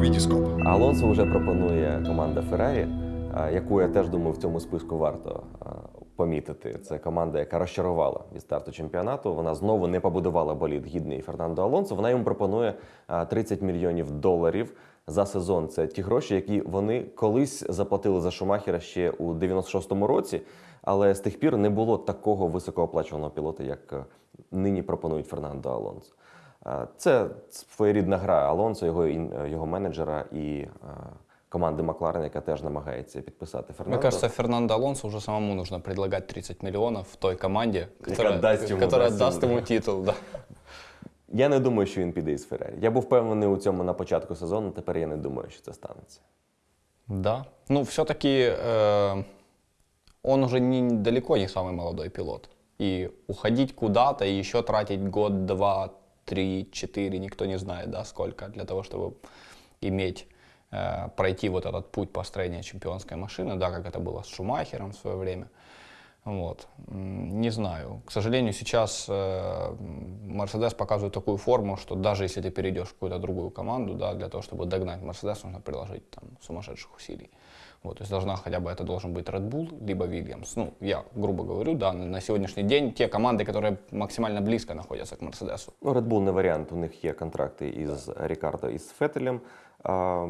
Вітіскоп. Алонсо вже пропонує команда Феррарі, яку я теж думаю в цьому списку варто помітити. Це команда, яка розчарувала від старту чемпіонату. Вона знову не побудувала болід гідний Фернандо Алонсо. Вона йому пропонує а, 30 мільйонів доларів за сезон. Це ті гроші, які вони колись заплатили за Шумахера ще у 96-му році. Але з тих пір не було такого високооплачуваного пілота, як е, нині пропонують Фернандо Алонсо. Е, Це своєрідна гра Алонсо, його, е, його менеджера і е, команди Макларен, яка теж намагається підписати Фернандо. Мне кажется, Фернандо Алонсо уже самому нужно предлагать 30 миллионов в той команде, которая, даст ему, которая даст даст ему, ему титул. Да. Я не думаю, що він піде із Феррарі. Я був впевнений у цьому на початку сезону, тепер я не думаю, що це станеться. да. Ну, все-таки э, он уже не, далеко не самый молодой пилот. И уходить куда-то и еще тратить год, два, три, четыре, никто не знает, да, сколько, для того, чтобы иметь, э, пройти вот этот путь построения чемпионской машины, да, как это было с Шумахером в свое время. Вот. Не знаю. К сожалению, сейчас э, показывает такую форму, что даже если ты перейдешь в какую-то другую команду, да, для того, чтобы догнать Мерседес, нужно приложить там сумасшедших усилий. Вот, то есть должна хотя бы это должен быть Red Bull, либо Williams. Ну, я грубо говорю, да, на на сегодняшний день те команды, которые максимально близко находятся к Мерседесу. Ну, Red Bull не варіант. У них є контракти із Рікардо і з Фетелем. А,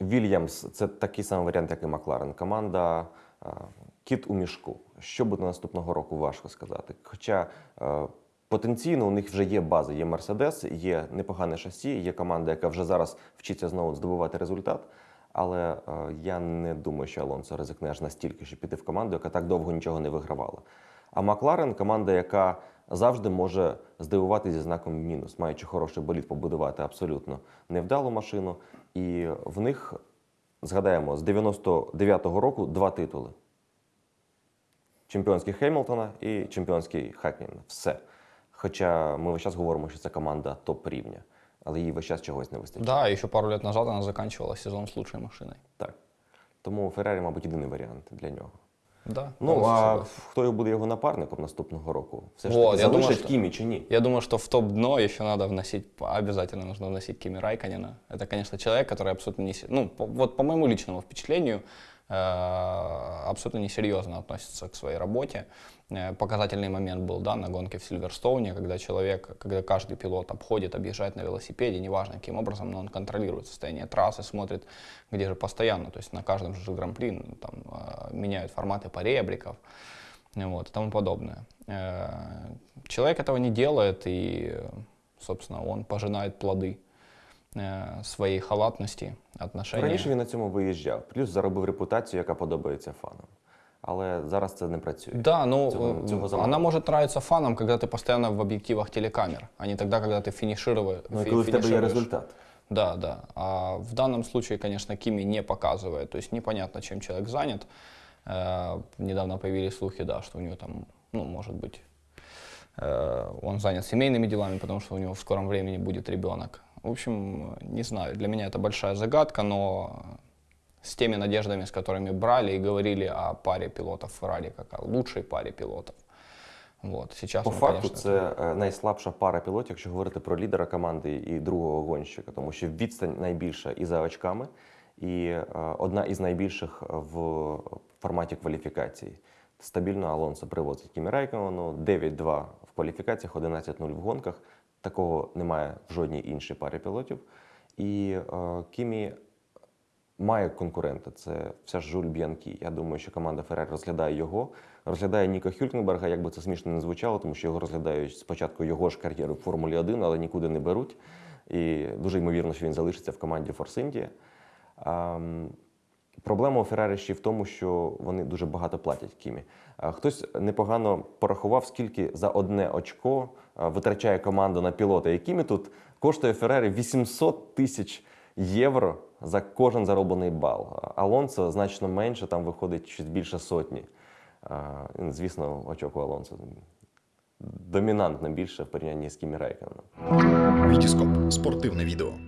Вільямс це такий самий варіант, як і Макларен. Команда а, кіт у мішку. Що буде наступного року, важко сказати. Хоча а, потенційно у них вже є база, є Мерседес, є непогане шасі, є команда, яка вже зараз вчиться знову здобувати результат. Але е, я не думаю, що Алонсо ризикне аж настільки, щоб піти в команду, яка так довго нічого не вигравала. А Макларен команда, яка завжди може здивувати зі знаком мінус, маючи хороший болід, побудувати абсолютно невдалу машину. І в них, згадаємо, з 99-го року два титули: чемпіонський Хеймлтона і чемпіонський Хакніна. Все. Хоча ми весь час говоримо, що це команда топ рівня, але їй весь час чогось не вистачає. Да, еще пару лет назад она заканчивала сезон с лучшей машиной. Так. Тому Феррарі, мабуть, єдиний варіант для нього. Да. Ну, полностью а согласен. хто буде його напарником наступного року? Все ж Вот, таки я думаю, залишить що- Кімі чи ні? Я думаю, что в топ-дно еще надо вносить, обязательно нужно вносить Кими Райканина. Это, конечно, человек, который абсолютно не... се- Ну, по- вот по моему личному впечатлению, э, абсолютно несерьезно относится к своей работе. Э, Показательный момент был, да, на гонке в Сильверстоуне, когда человек, когда каждый пилот обходит, объезжает на велосипеде, неважно каким образом, но он контролирует состояние трассы, смотрит, где же постоянно, то есть на каждом же гран-при ну, там э, меняют форматы поребриков, вот, и тому подобное. Э, Человек этого не делает, и, э, собственно, он пожинает плоды э, своей халатности, отношения. Раніше він на цьому виїжджав, плюс заробив репутацію, яка подобається фанам. Але зараз це не працює. Да, ну, Цього- э, цього замало. она может нравиться фанам, когда ты постоянно в объективах телекамер, а не тогда, когда ты финишировал, Ну, і фи- коли в тебе є финишируешь. результат. Да, да. А в данном случае, конечно, Кими не показывает. То есть непонятно, чем человек занят. Э, недавно появились слухи, да, что у него там, ну, может быть, э, он занят семейными делами, потому что у него в скором времени будет ребенок. В общем, не знаю, для меня это большая загадка, но с теми надеждами, с которыми брали и говорили о паре пилотов Феррари, как о лучшей паре пилотов. Вот, сейчас По он, факту, конечно, це е, найслабша пара пілотів, якщо говорити про лідера команди і другого гонщика, тому що відстань найбільша і за очками, і е, одна із найбільших в форматі кваліфікації. Стабільно Алонсо привозить Кімі Райкону 9-2 в кваліфікаціях, 11-0 в гонках. Такого немає в жодній іншій парі пілотів. І е, Кімі має конкурента. Це все ж Жуль Б'янкі. Я думаю, що команда Феррарі розглядає його, розглядає Ніка Хюлькенберга, як би це смішно не звучало, тому що його розглядають спочатку його ж кар'єри в Формулі 1, але нікуди не беруть. І дуже ймовірно, що він залишиться в команді Форс Індія. Проблема у Феррарі ще в тому, що вони дуже багато платять Кімі. Хтось непогано порахував, скільки за одне очко витрачає команда на пілота. І Кімі тут коштує Феррарі 800 тисяч євро за кожен зароблений бал. Алонсо значно менше, там виходить щось більше сотні. Ну, Звісно, очок у Алонсо домінантно більше в порівнянні з Кімі Райконом. Вітіскоп. Спортивне відео.